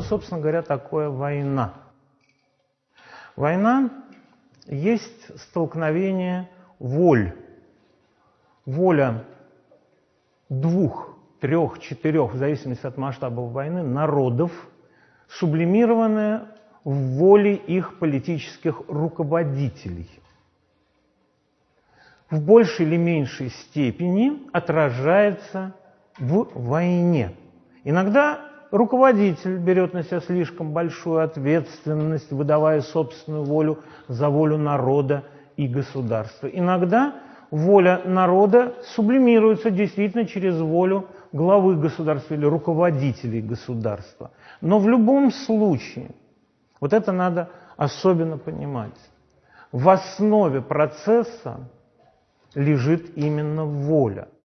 собственно говоря, такое война? Война есть столкновение воль. Воля двух, трех, четырех, в зависимости от масштабов войны, народов, сублимированная в воле их политических руководителей. В большей или меньшей степени отражается в войне. Иногда руководитель берет на себя слишком большую ответственность, выдавая собственную волю за волю народа и государства. Иногда воля народа сублимируется действительно через волю главы государства или руководителей государства. Но в любом случае, вот это надо особенно понимать, в основе процесса лежит именно воля –